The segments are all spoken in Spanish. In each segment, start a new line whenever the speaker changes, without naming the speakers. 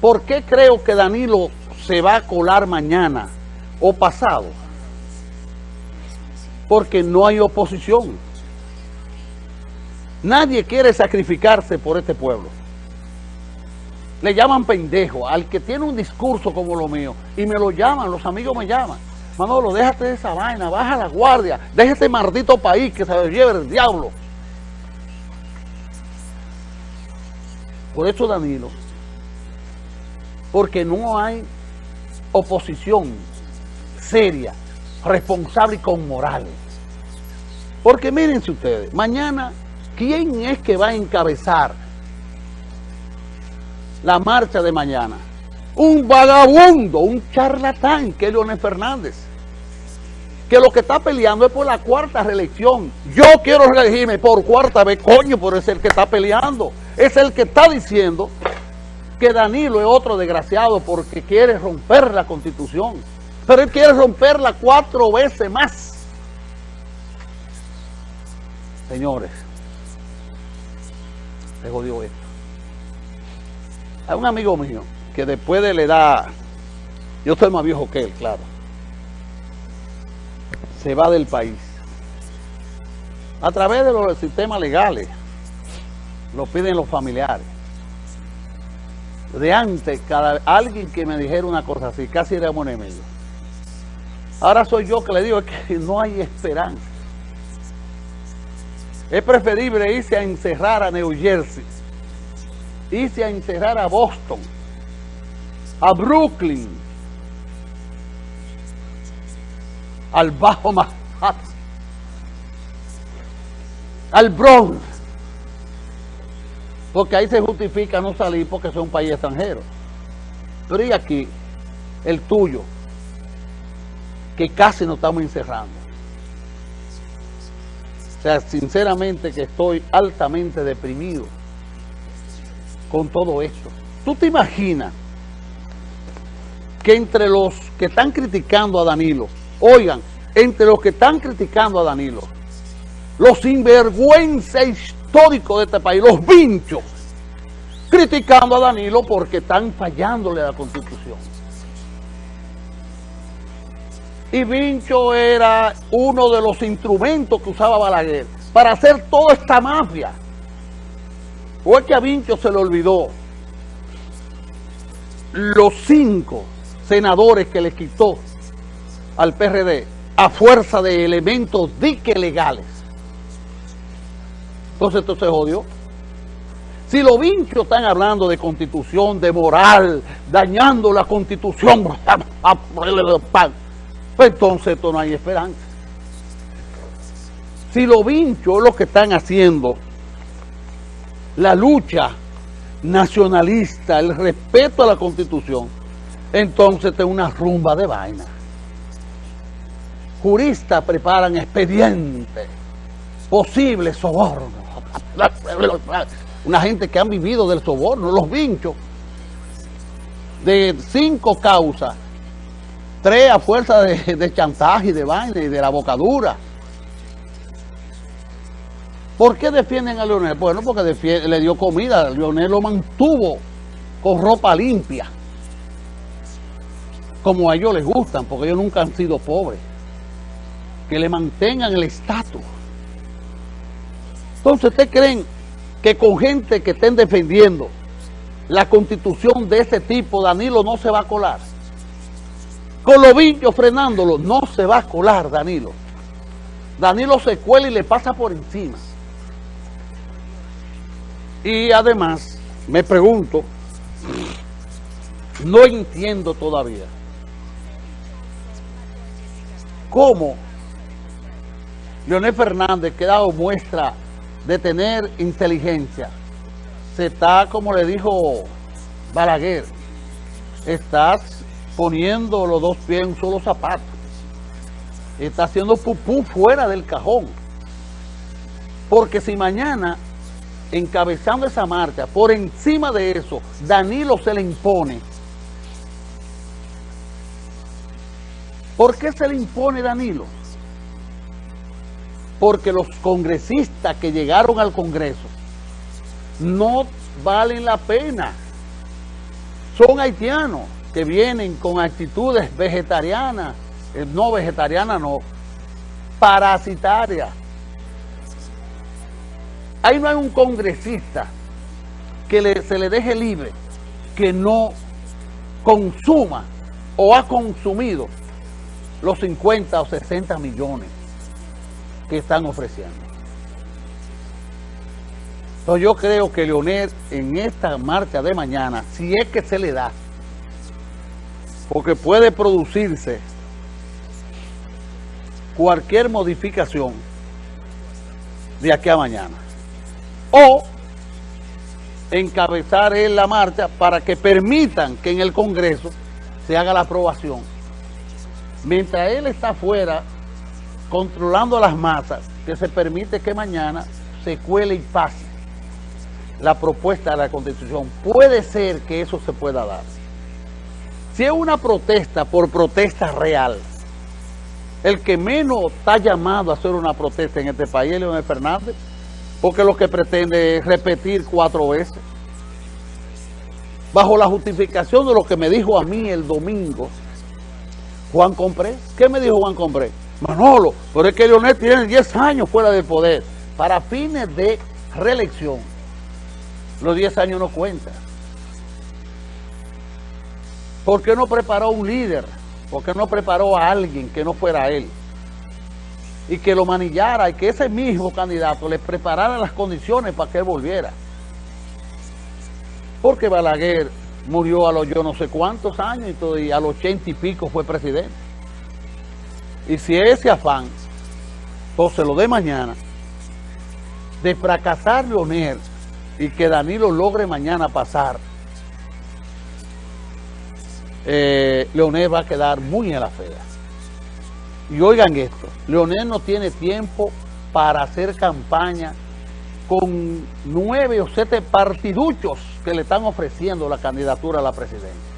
¿Por qué creo que Danilo se va a colar mañana o pasado? Porque no hay oposición. Nadie quiere sacrificarse por este pueblo. Le llaman pendejo al que tiene un discurso como lo mío y me lo llaman, los amigos me llaman. Manolo, déjate de esa vaina, baja la guardia, déjate este maldito país que se lo lleve el diablo. Por eso Danilo, porque no hay oposición seria, responsable y con moral. Porque mírense ustedes, mañana, ¿quién es que va a encabezar la marcha de mañana? Un vagabundo, un charlatán, que es Leonel Fernández. Que lo que está peleando es por la cuarta reelección. Yo quiero reelegirme por cuarta vez, coño, pero es el que está peleando. Es el que está diciendo que Danilo es otro desgraciado porque quiere romper la constitución. Pero él quiere romperla cuatro veces más. Señores, se jodió esto. Hay un amigo mío que después de la edad, yo soy más viejo que él, claro, se va del país. A través de los sistemas legales, lo piden los familiares. De antes, cada, alguien que me dijera una cosa así, casi era un enemigo. Ahora soy yo que le digo que no hay esperanza. Es preferible irse a encerrar a New Jersey, irse a encerrar a Boston, a Brooklyn, al Bajo Manhattan, al Bronx, porque ahí se justifica no salir porque es un país extranjero. Pero y aquí, el tuyo, que casi nos estamos encerrando. O sea, sinceramente que estoy altamente deprimido con todo esto. ¿Tú te imaginas que entre los que están criticando a Danilo, oigan, entre los que están criticando a Danilo, los sinvergüenza históricos de este país, los vinchos, criticando a Danilo porque están fallándole a la Constitución. Y Vincho era uno de los instrumentos que usaba Balaguer para hacer toda esta mafia. ¿O es que a Vincho se le olvidó los cinco senadores que le quitó al PRD a fuerza de elementos dique legales? Entonces esto se jodió. Si los vinchos están hablando de constitución, de moral, dañando la constitución, pues entonces esto no hay esperanza. Si los vinchos lo que están haciendo, la lucha nacionalista, el respeto a la constitución, entonces es una rumba de vaina. Juristas preparan expedientes, posibles sobornos. Una gente que han vivido del soborno, los vinchos, de cinco causas, tres a fuerza de, de chantaje y de vaina y de la bocadura. ¿Por qué defienden a Leonel? Bueno, porque le dio comida, Leonel lo mantuvo con ropa limpia, como a ellos les gustan, porque ellos nunca han sido pobres, que le mantengan el estatus. Entonces, ¿ustedes creen que con gente que estén defendiendo la constitución de ese tipo, Danilo no se va a colar? Con bichos frenándolo, no se va a colar Danilo. Danilo se cuela y le pasa por encima. Y además, me pregunto, no entiendo todavía cómo Leonel Fernández, que ha dado muestra de tener inteligencia, se está, como le dijo Balaguer, estás poniendo los dos pies en un solo zapato. Está haciendo pupú fuera del cajón. Porque si mañana, encabezando esa marcha, por encima de eso, Danilo se le impone. ¿Por qué se le impone Danilo? Porque los congresistas que llegaron al Congreso no valen la pena son haitianos que vienen con actitudes vegetarianas, eh, no vegetarianas, no, parasitarias. Ahí no hay un congresista que se le deje libre que no consuma o ha consumido los 50 o 60 millones que están ofreciendo. Entonces yo creo que Leonel en esta marcha de mañana, si es que se le da, porque puede producirse cualquier modificación de aquí a mañana. O encabezar en la marcha para que permitan que en el Congreso se haga la aprobación. Mientras él está afuera controlando las masas, que se permite que mañana se cuele y pase la propuesta de la Constitución. Puede ser que eso se pueda dar. Si es una protesta por protesta real, el que menos está llamado a hacer una protesta en este país es Leonel Fernández, porque lo que pretende es repetir cuatro veces. Bajo la justificación de lo que me dijo a mí el domingo, Juan Compré. ¿Qué me dijo Juan Compré? Manolo, pero es que Leonel tiene 10 años fuera del poder. Para fines de reelección, los 10 años no cuentan. ¿Por qué no preparó un líder? ¿Por qué no preparó a alguien que no fuera él? Y que lo manillara y que ese mismo candidato le preparara las condiciones para que él volviera. Porque Balaguer murió a los yo no sé cuántos años y, a los ochenta y pico fue presidente. Y si ese afán, entonces lo de mañana, de fracasar Leonel y que Danilo logre mañana pasar, eh, Leonel va a quedar muy en la fea. Y oigan esto, Leonel no tiene tiempo para hacer campaña con nueve o siete partiduchos que le están ofreciendo la candidatura a la presidencia.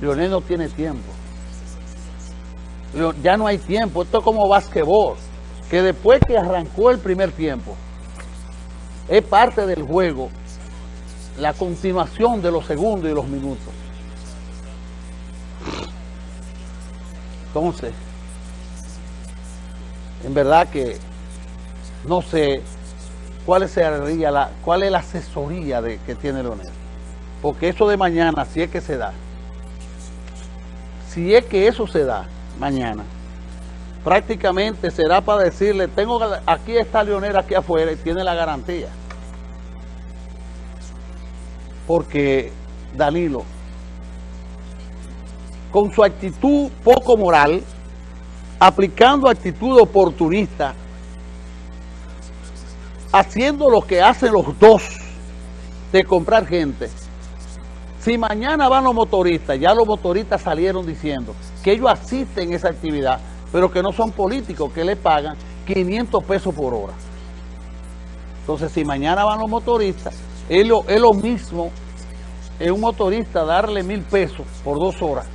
Leonel no tiene tiempo. Ya no hay tiempo. Esto es como basquetbol, que después que arrancó el primer tiempo, es parte del juego la continuación de los segundos y los minutos. Entonces, en verdad que no sé cuál, sería la, cuál es la asesoría que tiene Leonel. Porque eso de mañana, si es que se da, si es que eso se da mañana, prácticamente será para decirle, tengo aquí está Leonel aquí afuera y tiene la garantía porque Danilo, con su actitud poco moral, aplicando actitud oportunista, haciendo lo que hacen los dos de comprar gente. Si mañana van los motoristas, ya los motoristas salieron diciendo que ellos asisten a esa actividad, pero que no son políticos, que le pagan 500 pesos por hora. Entonces, si mañana van los motoristas, es lo, es lo mismo un motorista darle mil pesos por dos horas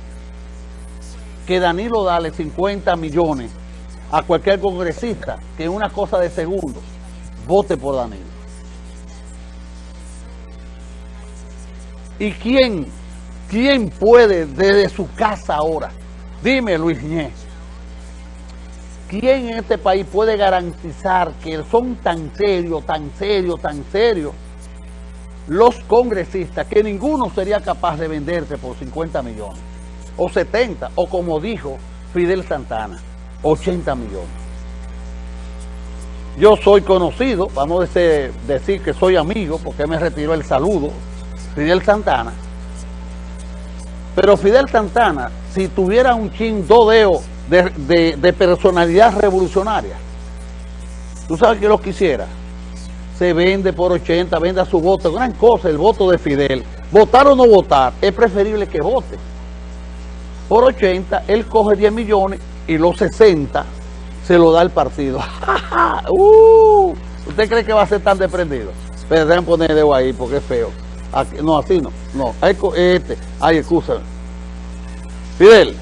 que Danilo darle 50 millones a cualquier congresista que en una cosa de segundos vote por Danilo. ¿Y quién, quién puede desde su casa ahora? Dime Luis Ñez. ¿Quién en este país puede garantizar que son tan serios, tan serios, tan serios los congresistas que ninguno sería capaz de venderse por 50 millones, o 70, o como dijo Fidel Santana, 80 millones. Yo soy conocido, vamos a decir, que soy amigo, porque me retiró el saludo, Fidel Santana. Pero Fidel Santana, si tuviera un chin dodeo de, personalidad revolucionaria, ¿tú sabes que lo quisiera? se vende por 80, venda su voto, gran cosa el voto de Fidel. Votar o no votar, es preferible que vote. Por 80, él coge 10 millones y los 60 se lo da el partido. Uh, ¿Usted cree que va a ser tan desprendido? Pero déjenme poner el dedo ahí porque es feo. No, así no. No, este. Ay, excusa. Fidel,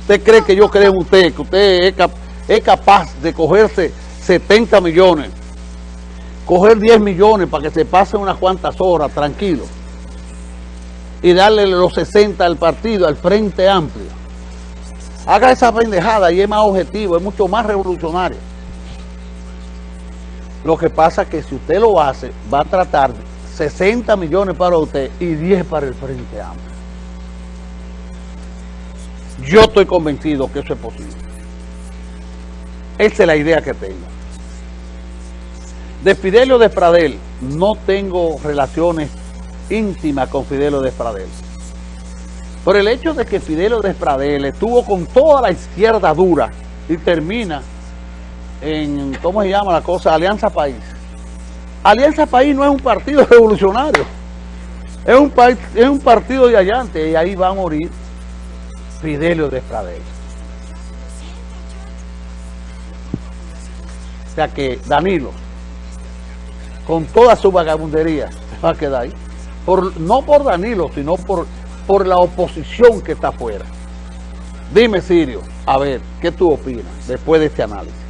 ¿usted cree que yo creo en usted, que usted es capaz de cogerse 70 millones coger 10 millones para que se pasen unas cuantas horas tranquilo y darle los 60 al partido, al Frente Amplio. Haga esa pendejada y es más objetivo, es mucho más revolucionario. Lo que pasa es que si usted lo hace, va a tratar 60 millones para usted y 10 para el Frente Amplio. Yo estoy convencido que eso es posible. Esa es la idea que tengo. De Fidelio Despradel, no tengo relaciones íntimas con Fidelio Despradel. Por el hecho de que Fidelio Despradel estuvo con toda la izquierda dura y termina en, ¿cómo se llama la cosa? Alianza País. Alianza País no es un partido revolucionario. Es un, es un partido de allante y ahí va a morir Fidelio Despradel. O sea que Danilo, con toda su vagabundería, va a quedar ahí. No por Danilo, sino por, por la oposición que está afuera. Dime, Sirio, a ver, ¿qué tú opinas después de este análisis?